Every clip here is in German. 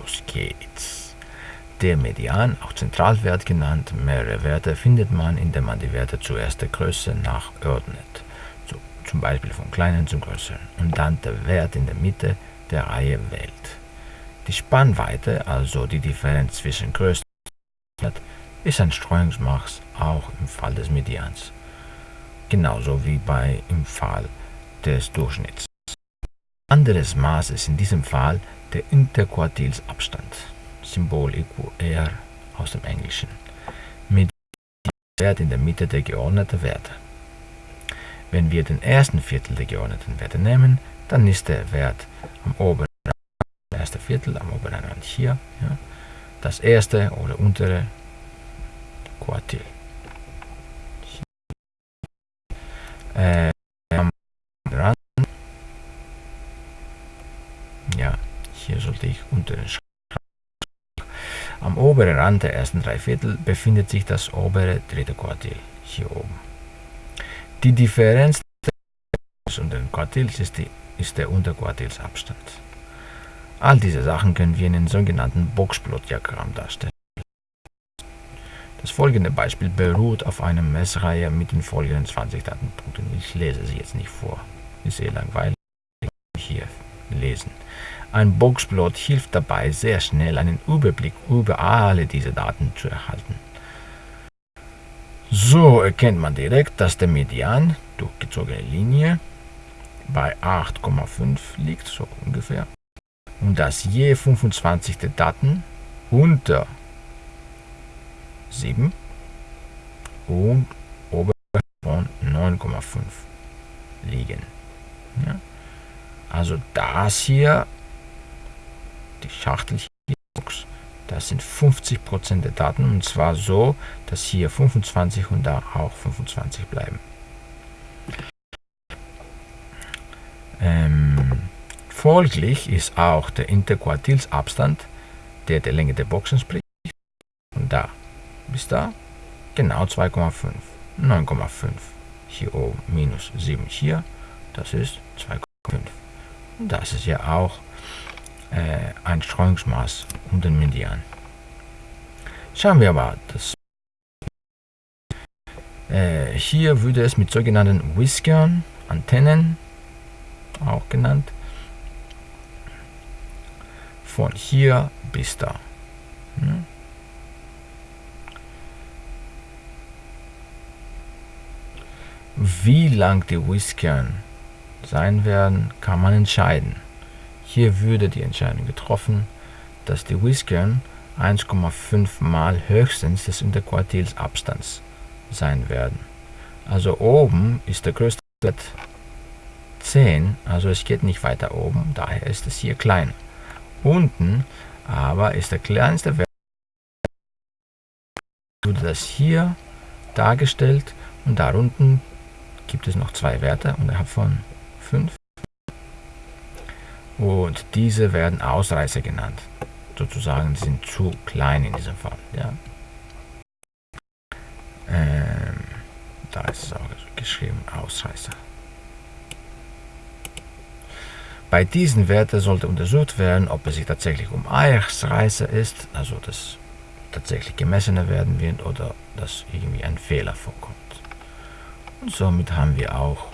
los geht's. Der Median, auch Zentralwert genannt, mehrere Werte findet man, indem man die Werte zuerst der Größe nachordnet, so zum Beispiel vom kleinen zum größeren, und dann der Wert in der Mitte der Reihe wählt. Die Spannweite, also die Differenz zwischen Größen ist ein Streuungsmaß auch im Fall des Medians, genauso wie bei im Fall des Durchschnitts. Anderes Maß ist in diesem Fall der Interquartilsabstand, Symbol EQR aus dem Englischen, mit dem Wert in der Mitte der geordneten Werte. Wenn wir den ersten Viertel der geordneten Werte nehmen, dann ist der Wert am oberen erste Viertel am oberen Rand hier, ja, das erste oder untere Quartil. Äh, am Rand, ja, hier sollte ich unter den Am oberen Rand der ersten drei Viertel befindet sich das obere dritte Quartil, hier oben. Die Differenz und den Quartils ist, die, ist der Unterquartilsabstand. All diese Sachen können wir in einem sogenannten Boxplot-Diagramm darstellen. Das folgende Beispiel beruht auf einer Messreihe mit den folgenden 20 Datenpunkten. Ich lese sie jetzt nicht vor. Ist sehr langweilig. Hier lesen. Ein Boxplot hilft dabei, sehr schnell einen Überblick über alle diese Daten zu erhalten. So erkennt man direkt, dass der Median, durchgezogene Linie, bei 8,5 liegt, so ungefähr und dass je 25. Daten unter 7 und oberhalb von 9,5 liegen. Ja? Also das hier, die Schachtel hier, das sind 50% der Daten und zwar so, dass hier 25 und da auch 25 bleiben. Ähm, Folglich ist auch der Interquartilsabstand, der der Länge der Boxen spricht, von da bis da genau 2,5. 9,5 hier oben minus 7 hier, das ist 2,5. Und das ist ja auch äh, ein Streuungsmaß um den Median. Schauen wir aber das. Äh, hier würde es mit sogenannten Whiskern, Antennen, auch genannt, von hier bis da. Hm? Wie lang die Whiskern sein werden, kann man entscheiden. Hier würde die Entscheidung getroffen, dass die Whiskern 1,5 mal höchstens des Interquartilsabstands sein werden. Also oben ist der größte Wert 10, also es geht nicht weiter oben, daher ist es hier kleiner. Unten aber ist der kleinste Wert, wurde das hier dargestellt und darunten gibt es noch zwei Werte unterhalb von 5 und diese werden Ausreißer genannt. Sozusagen sind zu klein in diesem Fall. Ja. Ähm, da ist es auch geschrieben Ausreißer. Bei diesen Werten sollte untersucht werden, ob es sich tatsächlich um Eichsreißer ist, also das tatsächlich gemessene werden wird oder dass irgendwie ein Fehler vorkommt. Und somit haben wir auch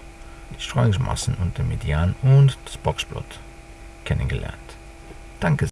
die Streuungsmassen und den Median und das Boxplot kennengelernt. Danke.